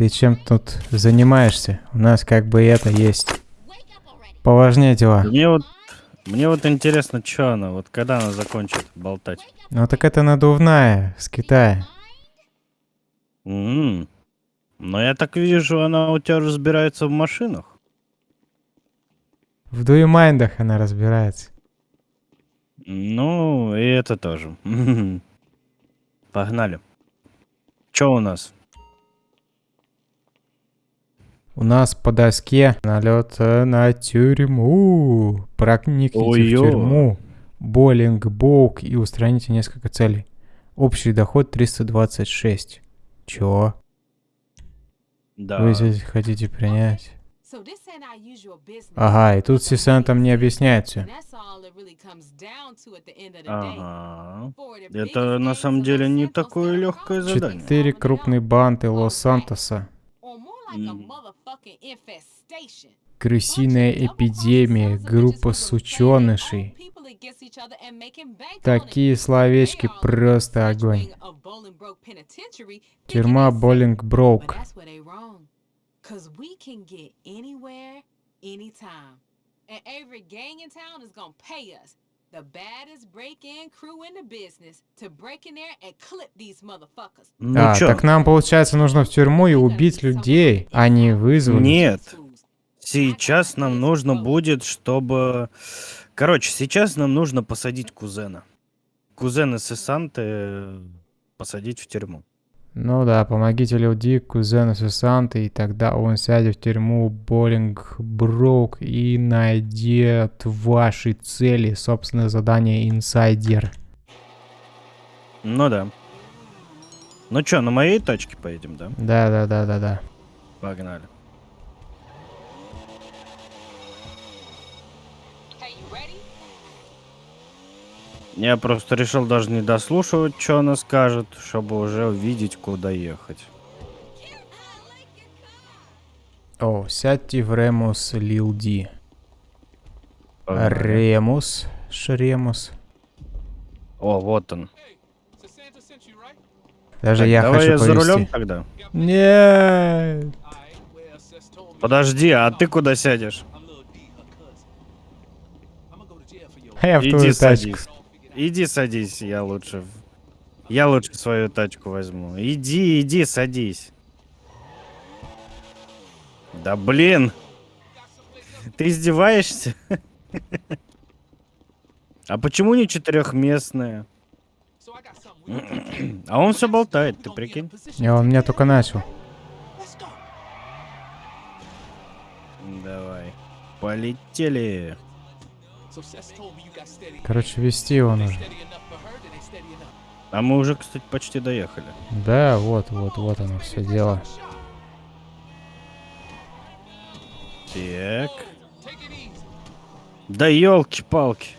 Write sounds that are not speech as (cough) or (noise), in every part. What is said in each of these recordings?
ты чем тут занимаешься? У нас как бы это есть. Поважнее дела. Мне вот, мне вот интересно, что она, вот когда она закончит болтать. Ну так это надувная с Китая. М. Но я так вижу, она у тебя разбирается в машинах. В дуемайндах она разбирается. Ну, и это тоже. (laughs) Погнали. Что у нас? У нас по доске налет э, на тюрьму. Проникните в Ой-ё. тюрьму. Боллинг, боук и устраните несколько целей. Общий доход 326. Чё? Да. Вы здесь хотите принять? Ага, Ага, и тут Сисан там не объясняет все. Ага. Это на самом деле не такое легкое задание. Четыре крупные банды Лос-Сантоса. Крысиная эпидемия, группа сученышей. Такие словечки просто огонь. Тюрьма Боллинг Броук. Cause we can get anywhere, anytime. And every gang in town is gonna pay us, the baddest break-in crew in the business, to break in there and clip these motherfuckers. Ну А, чё? так нам, получается, нужно в тюрьму и убить людей, а не вызвать. Нет. Сейчас нам нужно будет, чтобы... Короче, сейчас нам нужно посадить кузена. Кузена Сесанты посадить в тюрьму. Ну да, помогите Лил Дик, кузену Сусанты, и тогда он сядет в тюрьму Боллинг Броук и найдет ваши цели, собственное задание инсайдер. Ну да. Ну чё, на моей тачке поедем, да? Да-да-да-да-да. Погнали. Hey, you ready? Я просто решил даже не дослушивать, что она скажет, чтобы уже увидеть, куда ехать. О, сядьте в Ремус Лил Ди. Ремус, Шремус. О, вот он. Даже Так, я давай хочу я за повезти. рулем тогда. Нет. Подожди, а ты куда сядешь? А я в Иди твою тачку. Иди садись, я лучше. Я лучше свою тачку возьму. Иди, иди, садись. Да блин. Ты издеваешься? А почему не четырехместная? А он все болтает, ты прикинь? Не, он меня только начал. Давай. Полетели. Короче, вести его нужно. А мы уже, кстати, почти доехали. Да, вот, вот, вот оно все дело. Так. Да елки-палки.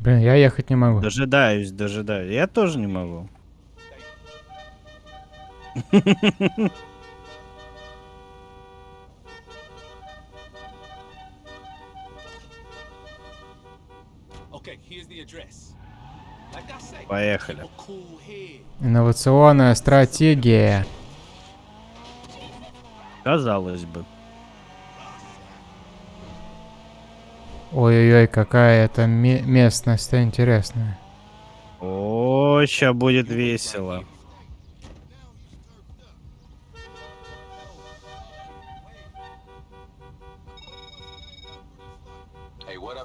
Блин, я ехать не могу. Дожидаюсь, дожидаюсь. Я тоже не могу. Поехали. Инновационная стратегия. Казалось бы. Ой-ой-ой, какая это ме- местность интересная. О, ща будет весело. Hey, what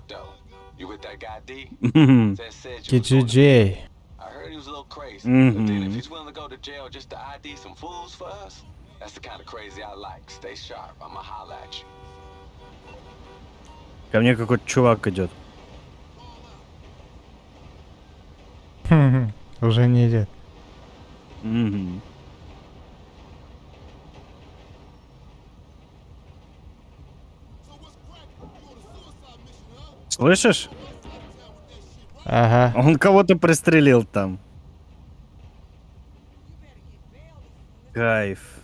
Ко мне какой-то чувак идет. Уже не идет. Слышишь? Ага. Он кого-то пристрелил там. Кайф.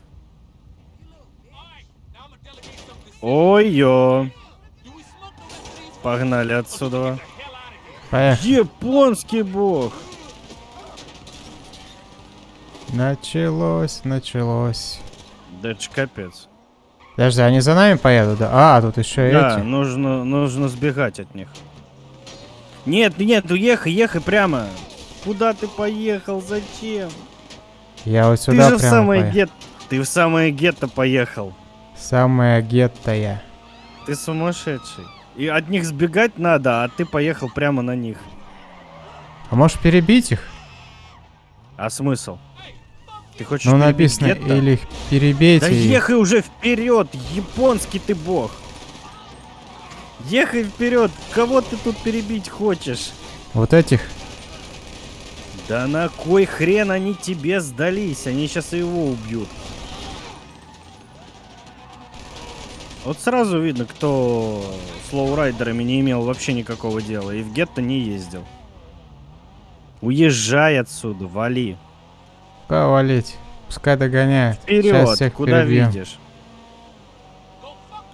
Ой-ё. Погнали отсюда. Поехали. Японский бог. Началось, началось. Да это ж капец. Подожди, они за нами поедут, да? А, тут еще Да, эти. нужно, нужно сбегать от них. Нет, нет, ну ехай, прямо. Куда ты поехал? Зачем? Я вот Ты сюда же в прямо самое поехал. гет... Ты в самое гетто поехал. Самая гетто Ты сумасшедший. И от них сбегать надо, а ты поехал прямо на них. А можешь перебить их? А смысл? Ты хочешь Ну написано, гетто? или их перебейте. Да ехай уже вперед, японский ты бог. Ехай вперед, кого ты тут перебить хочешь? Вот этих. Да на кой хрен они тебе сдались? Они сейчас его убьют. Вот сразу видно, кто с лоурайдерами не имел вообще никакого дела и в гетто не ездил. Уезжай отсюда, вали. Повалить. Пускай догоняют. Сейчас Вперед, всех куда перебьем. видишь?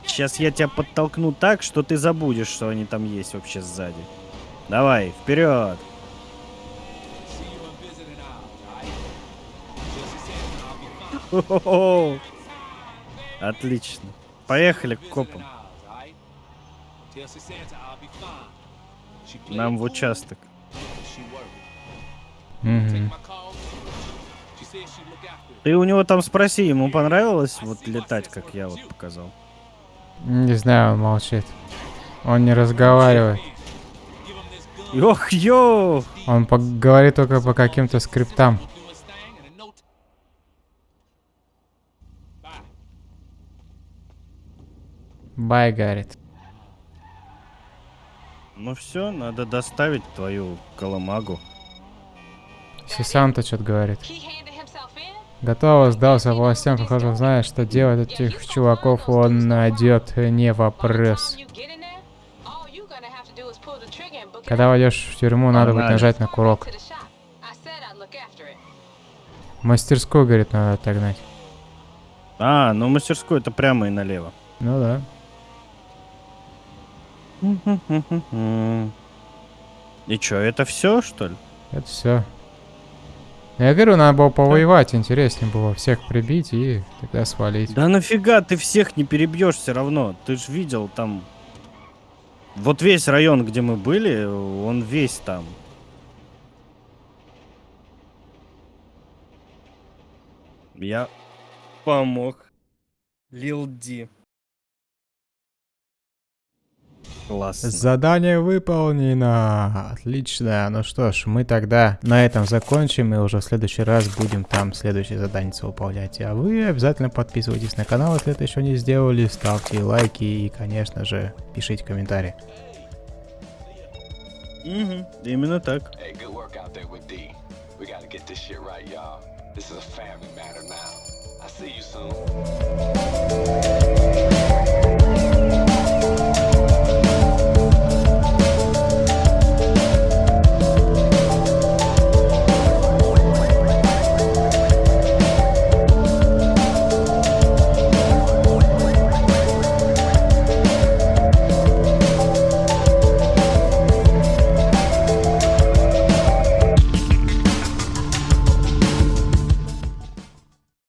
Сейчас я тебя подтолкну так, что ты забудешь, что они там есть вообще сзади. Давай, вперед! Отлично. Поехали к копам. Нам в участок. Мгм. Ты у него там спроси, ему понравилось вот летать, как я вот показал? Не знаю, он молчит. Он не разговаривает. Ох, ё! Он говорит только по каким-то скриптам. Бай, говорит. Ну все, надо доставить твою коломагу. Сисанта что-то говорит. Готово, сдался властям, похоже, знает, что делать этих чуваков он найдет, не вопрос. Когда войдешь в тюрьму, надо будет нажать на курок. Мастерскую, говорит, надо отогнать. А, ну мастерскую это прямо и налево. Ну да. И чё, это все, что ли? Это все. Я говорю, надо было повоевать, интереснее было всех прибить и тогда свалить. Да нафига ты всех не перебьешь все равно? Ты ж видел там. Вот весь район, где мы были, он весь там. Я помог. Лил Ди. Классно. Задание выполнено. Отлично. Ну что ж, мы тогда на этом закончим и уже в следующий раз будем там следующее задание выполнять. А вы обязательно подписывайтесь на канал, если это еще не сделали, ставьте лайки и, конечно же, пишите комментарии. Мгм, Именно так. Hey, good work out there with D. We gotta get this shit right, y'all. This is a family matter now. I see you soon.